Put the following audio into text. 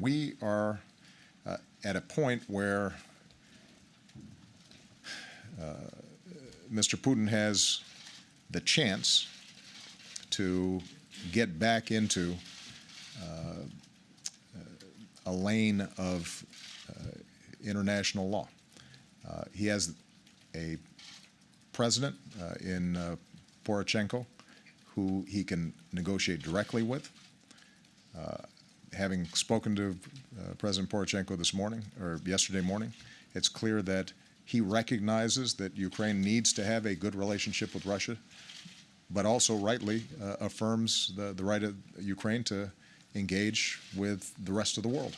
We are uh, at a point where uh, Mr. Putin has the chance to get back into uh, a lane of uh, international law. Uh, he has a president uh, in Poroshenko who he can negotiate directly with. Having spoken to uh, President Poroshenko this morning or yesterday morning, it's clear that he recognizes that Ukraine needs to have a good relationship with Russia, but also rightly uh, affirms the, the right of Ukraine to engage with the rest of the world.